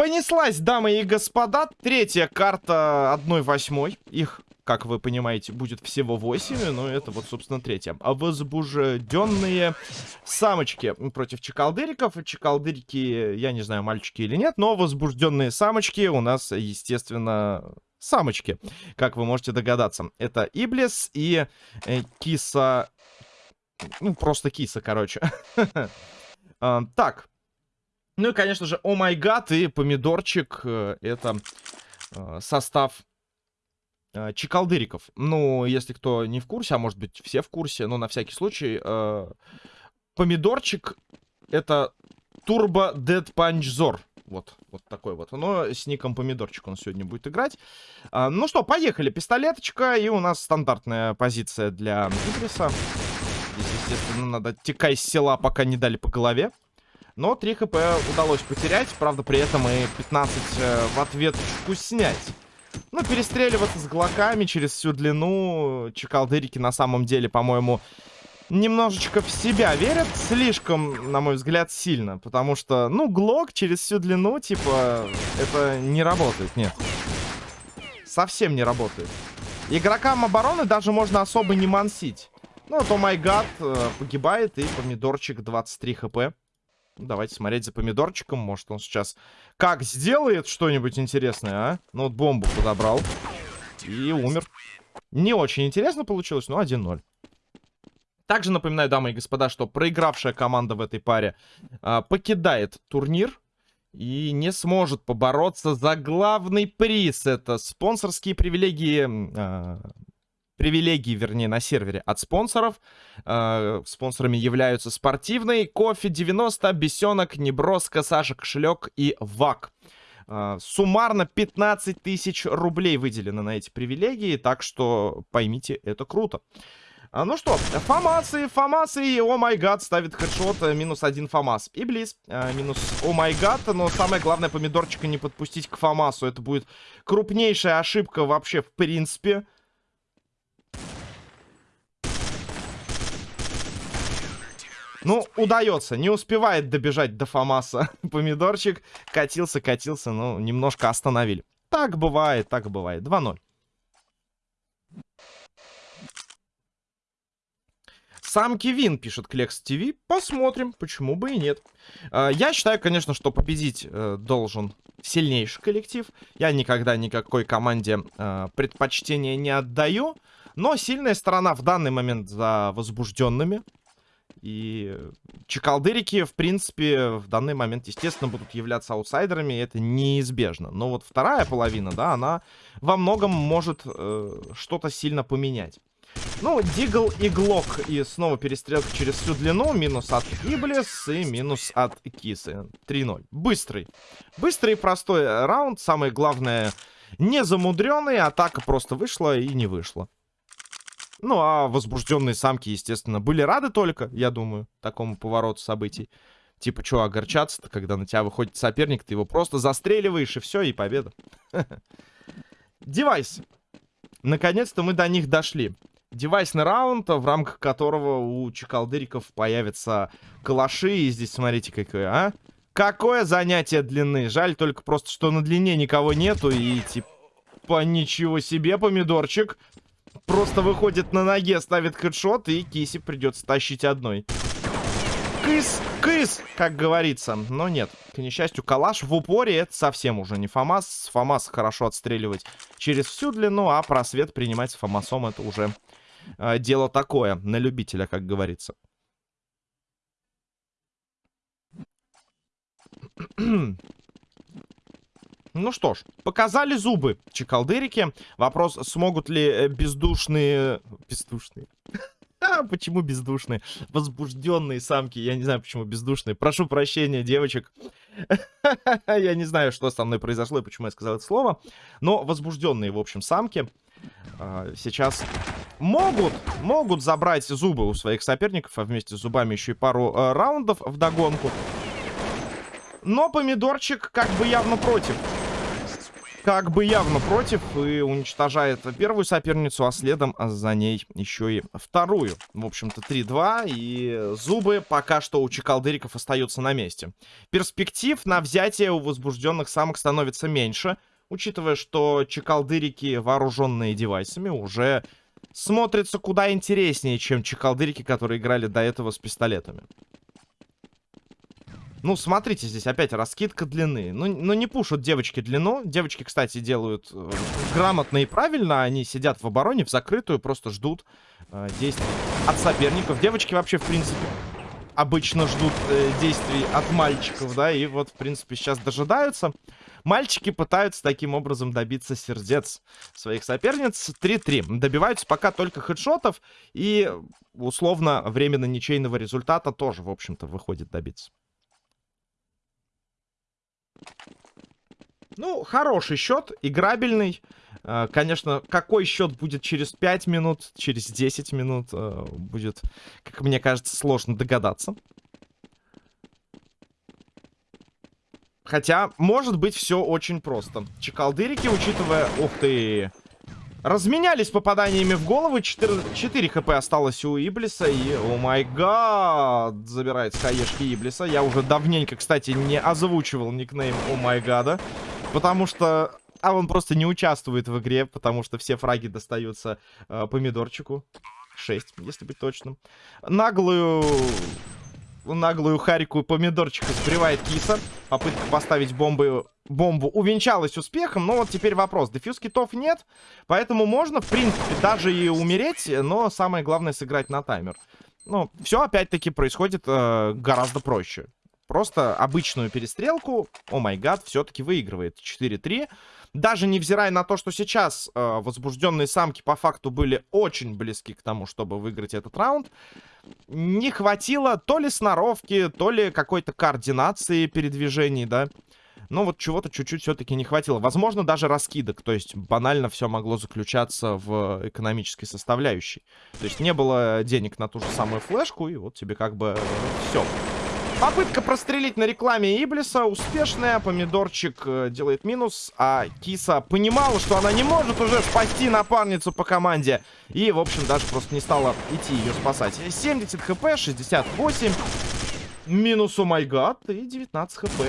Понеслась, дамы и господа. Третья карта 1-8. Их, как вы понимаете, будет всего 8. Но это вот, собственно, третья. А возбужденные самочки против чекалдыриков. Чекалдырики, я не знаю, мальчики или нет. Но возбужденные самочки у нас, естественно, самочки. Как вы можете догадаться. Это Иблис и э, Киса... Ну, просто Киса, короче. А, так, ну и, конечно же, о май гад и помидорчик. Э, это э, состав э, чекалдыриков. Ну, если кто не в курсе, а может быть все в курсе, но на всякий случай. Помидорчик это Turbo Dead Punch Zor. Вот, вот такой вот. Но с ником Помидорчик он сегодня будет играть. А, ну что, поехали. Пистолеточка. И у нас стандартная позиция для Идриса. Здесь, естественно, надо текай с села, пока не дали по голове. Но 3 хп удалось потерять. Правда, при этом и 15 э, в ответочку снять. Ну, перестреливаться с глоками через всю длину. Чекалдырики на самом деле, по-моему, немножечко в себя верят. Слишком, на мой взгляд, сильно. Потому что, ну, глок через всю длину, типа, это не работает, нет. Совсем не работает. Игрокам обороны даже можно особо не мансить. Ну, вот, о май гад, погибает, и помидорчик 23 хп. Давайте смотреть за помидорчиком. Может, он сейчас как сделает что-нибудь интересное, а? Ну, вот бомбу подобрал. И умер. Не очень интересно получилось, но 1-0. Также напоминаю, дамы и господа, что проигравшая команда в этой паре а, покидает турнир и не сможет побороться за главный приз. Это спонсорские привилегии а, привилегии, вернее, на сервере от спонсоров. Э, спонсорами являются спортивный, кофе 90, бесенок, неброска, Саша Кошелек и ВАК. Э, суммарно 15 тысяч рублей выделено на эти привилегии, так что поймите, это круто. А, ну что, Фамасы, Фамасы О май гад ставит хедшот, э, минус один Фамас. И Близ, э, минус О май гад, но самое главное помидорчика не подпустить к Фамасу. Это будет крупнейшая ошибка вообще в принципе. Ну, удается. Не успевает добежать до Фомаса. Помидорчик катился, катился, ну, немножко остановили. Так бывает, так бывает. 2-0. Сам Кевин пишет Клекс ТВ. Посмотрим, почему бы и нет. А, я считаю, конечно, что победить э, должен сильнейший коллектив. Я никогда никакой команде э, предпочтения не отдаю. Но сильная сторона в данный момент за возбужденными. И чекалдырики, в принципе, в данный момент, естественно, будут являться аутсайдерами, это неизбежно. Но вот вторая половина, да, она во многом может э, что-то сильно поменять. Ну, Дигл и Глок. И снова перестрелка через всю длину. Минус от Иблис и минус от Кисы. 3-0. Быстрый. Быстрый и простой раунд. Самое главное, не замудренный. Атака просто вышла и не вышла. Ну, а возбужденные самки, естественно, были рады только, я думаю, такому повороту событий. Типа, что огорчаться-то, когда на тебя выходит соперник, ты его просто застреливаешь, и все, и победа. Девайс. Наконец-то мы до них дошли. Девайсный раунд, в рамках которого у чекалдыриков появятся калаши. И здесь, смотрите, какое, а? Какое занятие длины. Жаль только просто, что на длине никого нету. И, типа, ничего себе, помидорчик просто выходит на ноге, ставит хедшот, и Киси придется тащить одной. Кыс, кыс, как говорится. Но нет, к несчастью, калаш в упоре это совсем уже не ФАМАС. ФАМАС хорошо отстреливать через всю длину, а просвет принимать с ФАМАСом это уже э, дело такое, на любителя, как говорится. Ну что ж, показали зубы чекалдырики. Вопрос, смогут ли э, бездушные... Бездушные? Почему бездушные? Возбужденные самки. Я не знаю, почему бездушные. Прошу прощения, девочек. я не знаю, что со мной произошло и почему я сказал это слово. Но возбужденные, в общем, самки а, сейчас могут, могут забрать зубы у своих соперников, а вместе с зубами еще и пару э, раундов в догонку. Но помидорчик как бы явно против. Как бы явно против и уничтожает первую соперницу, а следом за ней еще и вторую. В общем-то, 3-2, и зубы пока что у чекалдыриков остаются на месте. Перспектив на взятие у возбужденных самок становится меньше, учитывая, что чекалдырики, вооруженные девайсами, уже смотрятся куда интереснее, чем чекалдырики, которые играли до этого с пистолетами. Ну, смотрите, здесь опять раскидка длины. Ну, ну не пушат девочки длину. Девочки, кстати, делают э, грамотно и правильно. Они сидят в обороне, в закрытую, просто ждут э, действий от соперников. Девочки вообще, в принципе, обычно ждут э, действий от мальчиков, да, и вот, в принципе, сейчас дожидаются. Мальчики пытаются таким образом добиться сердец своих соперниц. 3-3. Добиваются пока только хедшотов, и условно временно ничейного результата тоже, в общем-то, выходит добиться. Ну, хороший счет, играбельный. А, конечно, какой счет будет через 5 минут, через 10 минут, а, будет, как мне кажется, сложно догадаться. Хотя, может быть, все очень просто. Чекалдырики, учитывая... Ух ты! Разменялись попаданиями в голову. 4, 4 хп осталось у Иблиса. И, о май гад, забирает с хаешки Иблиса. Я уже давненько, кстати, не озвучивал никнейм о май гада. Потому что... А он просто не участвует в игре, потому что все фраги достаются э, помидорчику. 6, если быть точным. Наглую наглую харику помидорчика сбривает киса. Попытка поставить бомбы, бомбу увенчалась успехом. Но вот теперь вопрос. Дефьюз китов нет. Поэтому можно, в принципе, даже и умереть. Но самое главное сыграть на таймер. Ну, все опять-таки происходит э, гораздо проще. Просто обычную перестрелку, о май гад, все-таки выигрывает 4-3. Даже невзирая на то, что сейчас э, возбужденные самки по факту были очень близки к тому, чтобы выиграть этот раунд, не хватило то ли сноровки, то ли какой-то координации передвижений, да. Но вот чего-то чуть-чуть все-таки не хватило. Возможно, даже раскидок. То есть банально все могло заключаться в экономической составляющей. То есть не было денег на ту же самую флешку, и вот тебе как бы все. Попытка прострелить на рекламе Иблиса успешная. Помидорчик э, делает минус, а Киса понимала, что она не может уже спасти напарницу по команде. И, в общем, даже просто не стала идти ее спасать. 70 хп, 68. Минус, о май гад, и 19 хп.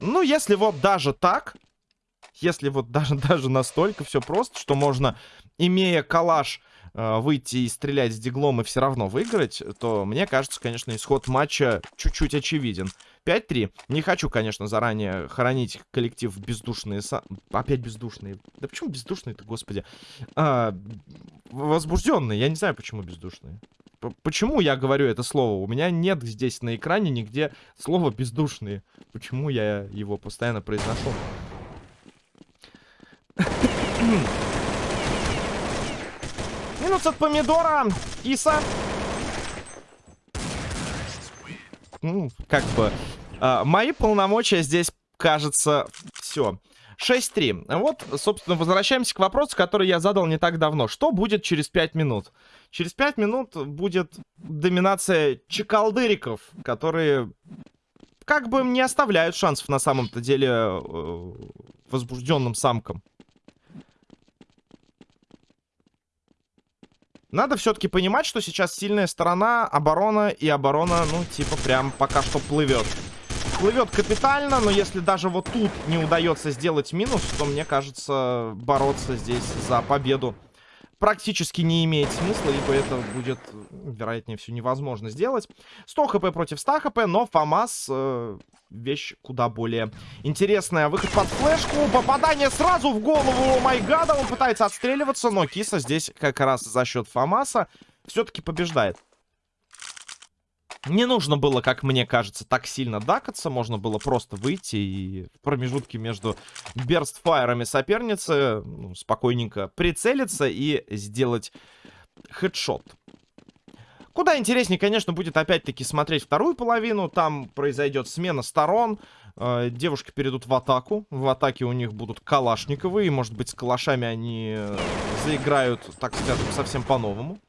Ну, если вот даже так, если вот даже, даже настолько все просто, что можно, имея калаш э, выйти и стрелять с диглом и все равно выиграть, то мне кажется, конечно, исход матча чуть-чуть очевиден. 5-3. Не хочу, конечно, заранее хоронить коллектив бездушные... Опять бездушные. Да почему бездушные-то, господи? А, возбужденные. Я не знаю, почему бездушные. П почему я говорю это слово? У меня нет здесь на экране нигде слова бездушные. Почему я его постоянно произношу? Минус от помидора. Киса. Ну, как бы... А, мои полномочия здесь, кажется, все. 6-3. Вот, собственно, возвращаемся к вопросу, который я задал не так давно. Что будет через 5 минут? Через 5 минут будет доминация чекалдыриков, которые как бы не оставляют шансов на самом-то деле э, возбужденным самкам. Надо все-таки понимать, что сейчас сильная сторона, оборона, и оборона, ну, типа, прям пока что плывет. Плывет капитально, но если даже вот тут не удается сделать минус, то, мне кажется, бороться здесь за победу практически не имеет смысла, ибо это будет, вероятнее всего, невозможно сделать. 100 хп против 100 хп, но ФАМАС э, вещь куда более интересная. Выход под флешку, попадание сразу в голову Майгада, он пытается отстреливаться, но Киса здесь как раз за счет ФАМАСа все-таки побеждает. Не нужно было, как мне кажется, так сильно дакаться. Можно было просто выйти и в промежутке между берстфайрами соперницы ну, спокойненько прицелиться и сделать хедшот. Куда интереснее, конечно, будет опять-таки смотреть вторую половину. Там произойдет смена сторон. Э, девушки перейдут в атаку. В атаке у них будут калашниковые. Может быть, с калашами они заиграют, так скажем, совсем по-новому.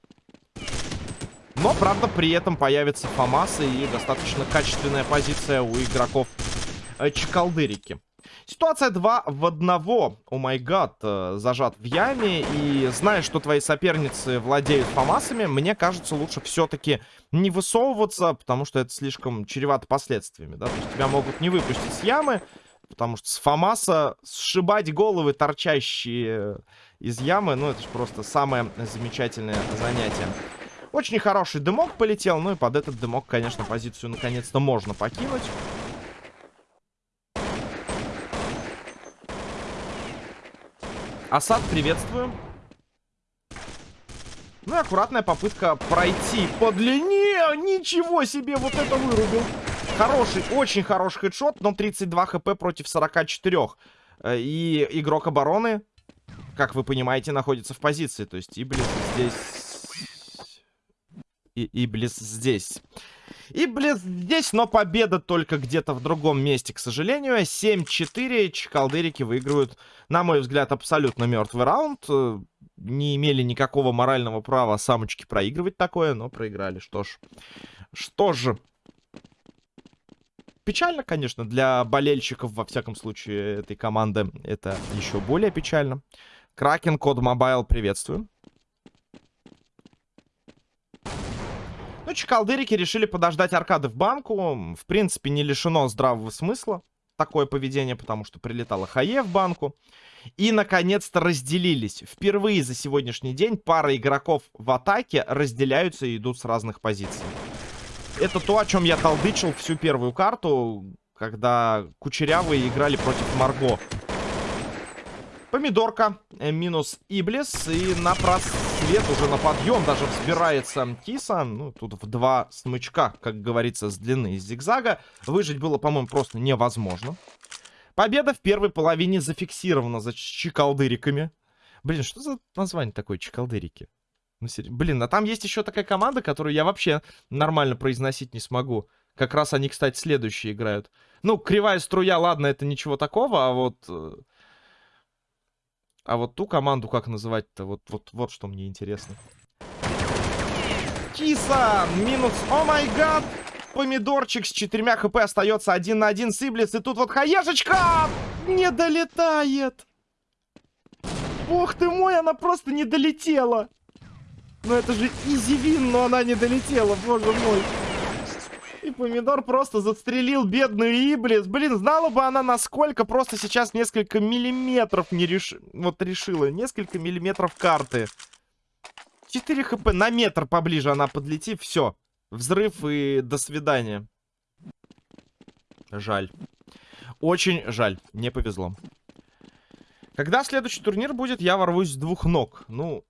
Но, правда, при этом появится ФАМАС и достаточно качественная позиция у игроков э, Чекалдырики. Ситуация 2 в 1. О май гад, зажат в яме. И зная, что твои соперницы владеют фамасами, мне кажется, лучше все-таки не высовываться, потому что это слишком чревато последствиями. Да? То есть тебя могут не выпустить с ямы, потому что с фамаса сшибать головы, торчащие из ямы, ну это же просто самое замечательное занятие. Очень хороший дымок полетел, ну и под этот дымок, конечно, позицию наконец-то можно покинуть. Асад, приветствую. Ну и аккуратная попытка пройти по длине. Ничего себе, вот это вырубил. Хороший, очень хороший хедшот, но 32 хп против 44. Э, и игрок обороны, как вы понимаете, находится в позиции. То есть Иблис здесь... И Иблис здесь. И, блин, здесь, но победа только где-то в другом месте, к сожалению. 7-4. Чекалдырики выигрывают, на мой взгляд, абсолютно мертвый раунд. Э, не имели никакого морального права самочки проигрывать такое, но проиграли. Что ж, что же. Печально, конечно, для болельщиков, во всяком случае, этой команды это еще более печально. Кракен, COD Mobile, приветствую. Ну, чекалдырики решили подождать аркады в банку. В принципе, не лишено здравого смысла такое поведение, потому что прилетала HE в банку. И, наконец-то, разделились. Впервые за сегодняшний день пара игроков в атаке разделяются и идут с разных позиций. Это то, о чем я толдычил всю первую карту, когда кучерявые играли против Марго. Помидорка, э, минус Иблис, и на просвет уже на подъем даже взбирается Киса. Ну, тут в два смычка, как говорится, с длины зигзага. Выжить было, по-моему, просто невозможно. Победа в первой половине зафиксирована за чекалдыриками. Блин, что за название такое, чекалдырики? Ну, Блин, а там есть еще такая команда, которую я вообще нормально произносить не смогу. Как раз они, кстати, следующие играют. Ну, кривая струя, ладно, это ничего такого, а вот... А вот ту команду как называть-то? Вот, вот, вот что мне интересно. Киса! Минус... О май гад! Помидорчик с четырьмя хп остается один на один с. И тут вот хаешечка! Не долетает! Бог ты мой, она просто не долетела! Ну это же изивин, но она не долетела, боже мой. И помидор просто застрелил бедную Иблис. Блин, знала бы она, насколько просто сейчас несколько миллиметров не реш... вот решила. Несколько миллиметров карты. 4 хп на метр поближе она подлетит. Все. Взрыв и до свидания. Жаль. Очень жаль. Не повезло. Когда следующий турнир будет, я ворвусь с двух ног. Ну,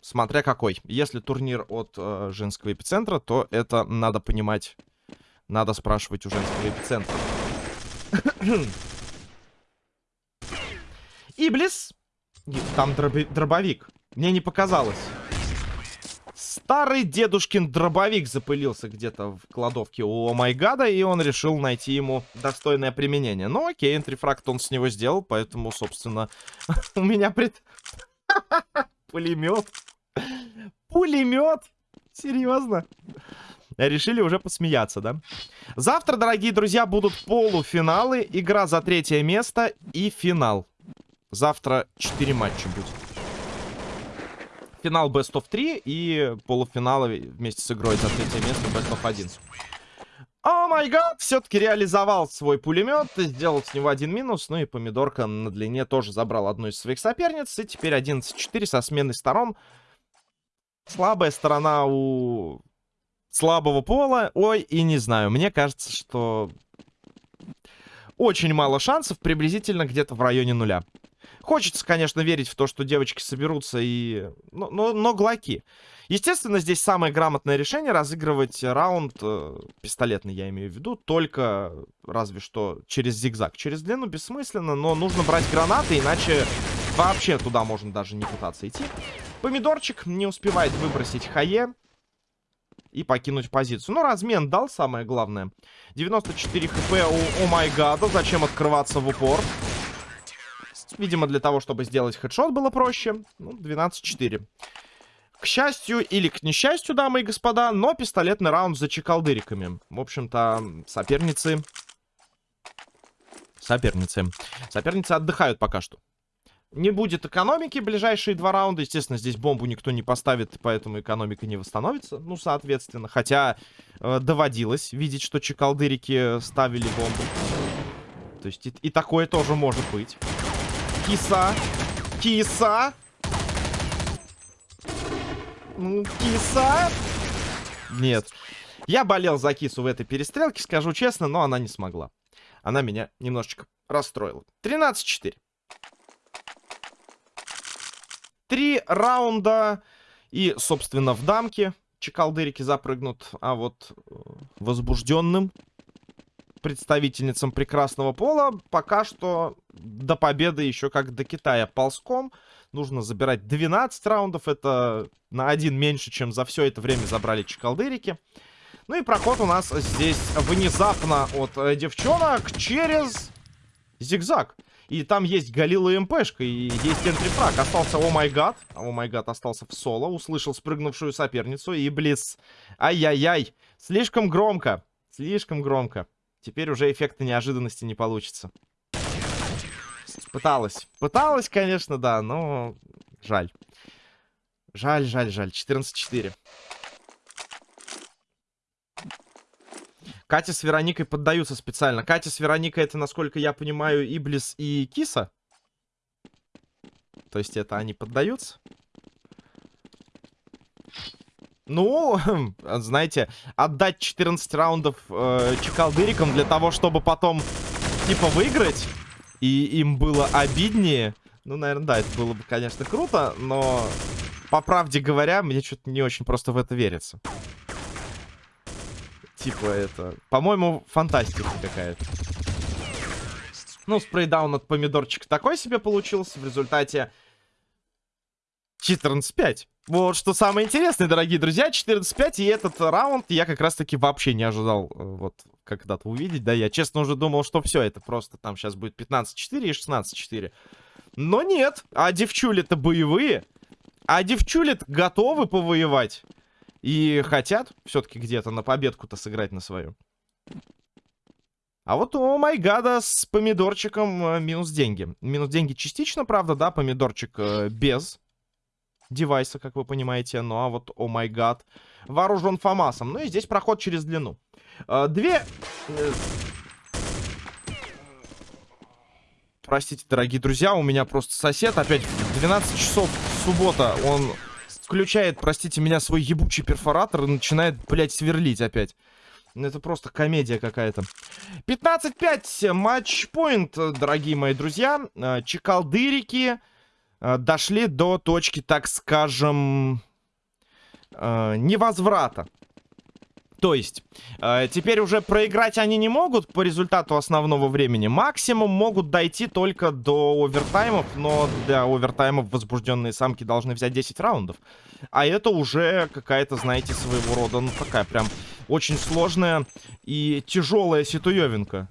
смотря какой. Если турнир от э, женского эпицентра, то это надо понимать надо спрашивать у женского эпицентра. Иблис. Там дроби дробовик. Мне не показалось. Старый дедушкин дробовик запылился где-то в кладовке у Омайгада, и он решил найти ему достойное применение. Ну окей, энтрифракт он с него сделал, поэтому, собственно, у меня пред... Пулемет. Пулемет? Серьезно? Решили уже посмеяться, да? Завтра, дорогие друзья, будут полуфиналы, игра за третье место и финал. Завтра 4 матча будет. Финал Best of 3 и полуфиналы вместе с игрой за третье место Best of 1. О май гад, все-таки реализовал свой пулемет, сделал с него один минус, ну и помидорка на длине тоже забрал одну из своих соперниц, и теперь 11-4 со сменой сторон. Слабая сторона у слабого пола. Ой, и не знаю. Мне кажется, что очень мало шансов, приблизительно где-то в районе нуля. Хочется, конечно, верить в то, что девочки соберутся и... Но, но, но глоки. Естественно, здесь самое грамотное решение разыгрывать раунд, э, пистолетный я имею в виду, только разве что через зигзаг. Через длину бессмысленно, но нужно брать гранаты, иначе вообще туда можно даже не пытаться идти. Помидорчик не успевает выбросить хае и покинуть позицию. Ну, размен дал, самое главное. 94 хп у О май гада. Зачем открываться в упор? Видимо, для того, чтобы сделать хедшот было проще. Ну, 12-4. К счастью или к несчастью, дамы и господа, но пистолетный раунд за чекалдыриками. В общем-то, соперницы... Соперницы. Соперницы отдыхают пока что. Не будет экономики ближайшие два раунда. Естественно, здесь бомбу никто не поставит, поэтому экономика не восстановится. Ну, соответственно. Хотя э, доводилось видеть, что чекалдырики ставили бомбу. То есть и, и такое тоже может быть. Киса. Киса. Ну, киса. Нет. Я болел за кису в этой перестрелке, скажу честно, но она не смогла. Она меня немножечко расстроила. 13-4. Три раунда. И, собственно, в дамке чекалдырики запрыгнут. А вот э, возбужденным представительницам прекрасного пола пока что до победы еще как до Китая ползком. Нужно забирать 12 раундов. Это на один меньше, чем за все это время забрали чекалдырики. Ну и проход у нас здесь внезапно от э, девчонок через зигзаг. И там есть Галила МПшка, и есть энтрифраг. Остался О май гад. О май гад остался в соло. Услышал спрыгнувшую соперницу. И близ. Ай-яй-яй. Слишком громко. Слишком громко. Теперь уже эффекта неожиданности не получится. Пыталась. Пыталась, конечно, да, но жаль. Жаль, жаль, жаль. 14-4. Катя с Вероникой поддаются специально. Катя с Вероникой это, насколько я понимаю, Иблис и Киса. То есть это они поддаются? Ну, знаете, отдать 14 раундов э, чекалдырикам для того, чтобы потом, типа, выиграть, и им было обиднее. Ну, наверное, да, это было бы, конечно, круто, но, по правде говоря, мне что-то не очень просто в это верится типа это... По-моему, фантастика какая-то. Ну, спрейдаун от помидорчика такой себе получился. В результате 14-5. Вот что самое интересное, дорогие друзья. 14-5. И этот раунд я как раз-таки вообще не ожидал э, вот когда-то увидеть. Да, я честно уже думал, что все, это просто там сейчас будет 15-4 и 16-4. Но нет. А девчули-то боевые. А девчули готовы повоевать. И хотят все-таки где-то на победку-то сыграть на свою. А вот у Майгада с помидорчиком э, минус деньги. Минус деньги частично, правда, да, помидорчик э, без девайса, как вы понимаете. Ну а вот о май гад вооружен ФАМАСом. Ну и здесь проход через длину. Э, две... Простите, дорогие друзья, у меня просто сосед опять в 12 часов суббота, он включает, простите меня, свой ебучий перфоратор и начинает, блядь, сверлить опять. Ну, это просто комедия какая-то. 15-5. Матчпоинт, дорогие мои друзья. Э, чекалдырики э, дошли до точки, так скажем, э, невозврата. То есть, э, теперь уже проиграть они не могут по результату основного времени. Максимум могут дойти только до овертаймов, но для овертаймов возбужденные самки должны взять 10 раундов. А это уже какая-то, знаете, своего рода, ну такая прям очень сложная и тяжелая ситуевинка.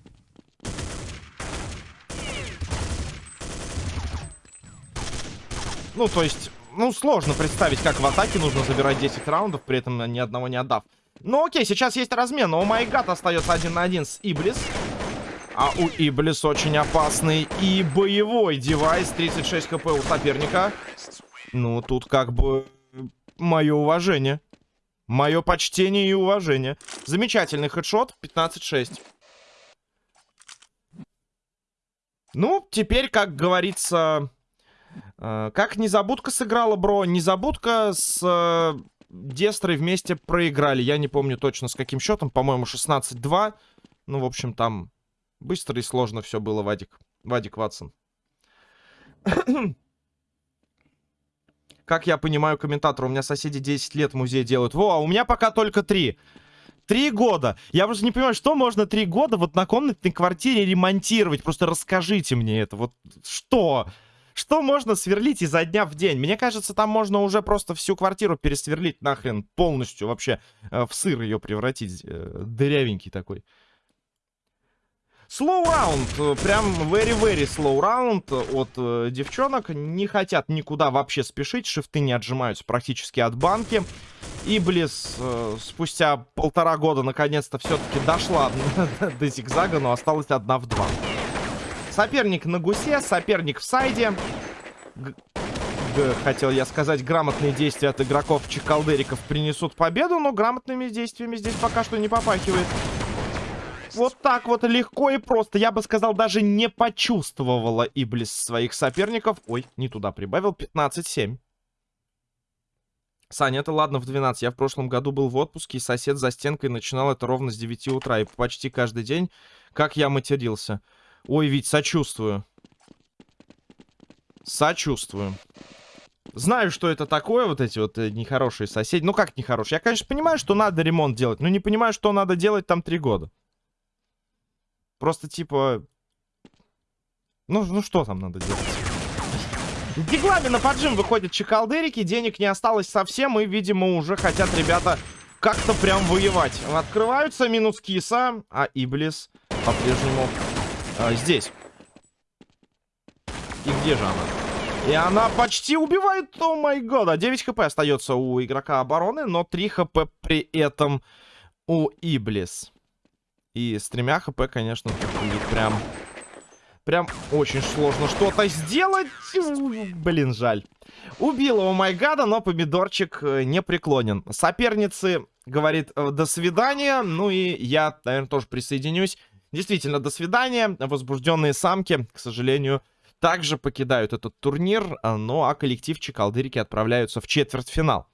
Ну, то есть, ну, сложно представить, как в атаке нужно забирать 10 раундов, при этом ни одного не отдав. Ну окей, сейчас есть размен. Но у Майгат остается один на один с Иблис. А у Иблис очень опасный и боевой девайс. 36 хп у соперника. Ну, тут как бы мое уважение. Мое почтение и уважение. Замечательный хедшот. 15-6. Ну, теперь, как говорится... Э, как Незабудка сыграла, бро? Незабудка с... Э, Дестрой вместе проиграли. Я не помню точно с каким счетом. По-моему, 16-2. Ну, в общем, там быстро и сложно все было, Вадик. Вадик Ватсон. Как я понимаю, комментатор, у меня соседи 10 лет музей делают. Во, а у меня пока только 3. Три года. Я просто не понимаю, что можно три года вот на комнатной квартире ремонтировать. Просто расскажите мне это. Вот что? Что можно сверлить изо дня в день? Мне кажется, там можно уже просто всю квартиру пересверлить нахрен полностью. Вообще э, в сыр ее превратить. Э, дырявенький такой. Slow раунд, э, прям very-very slow раунд от девчонок. Не хотят никуда вообще спешить, шифты не отжимаются практически от банки. И Близ э, спустя полтора года наконец-то все-таки дошла до зигзага, но осталась одна в два. Соперник на гусе, соперник в сайде. Г хотел я сказать, грамотные действия от игроков чекалдериков принесут победу, но грамотными действиями здесь пока что не попахивает. Вот так вот легко и просто. Я бы сказал, даже не почувствовала Иблис своих соперников. Ой, не туда прибавил. 15-7. Саня, это ладно в 12. Я в прошлом году был в отпуске, и сосед за стенкой начинал это ровно с 9 утра. И почти каждый день, как я матерился. Ой, ведь сочувствую. Сочувствую. Знаю, что это такое, вот эти вот э, нехорошие соседи. Ну, как нехорошие? Я, конечно, понимаю, что надо ремонт делать, но не понимаю, что надо делать там три года. Просто типа... Ну, ну что там надо делать? Диглами на поджим выходят чекалдерики, денег не осталось совсем, и, видимо, уже хотят ребята как-то прям воевать. Открываются минус киса, а Иблис по-прежнему э, здесь. И где же она? И она почти убивает, о май год. 9 хп остается у игрока обороны, но 3 хп при этом у Иблис. И с тремя хп, конечно, прям... Прям очень сложно что-то сделать. Блин, жаль. Убила у Майгада, но помидорчик э, не преклонен. Соперницы говорит э, до свидания. Ну и я, наверное, тоже присоединюсь. Действительно, до свидания. Возбужденные самки, к сожалению, также покидают этот турнир. Ну а коллектив Чекалдырики отправляются в четвертьфинал.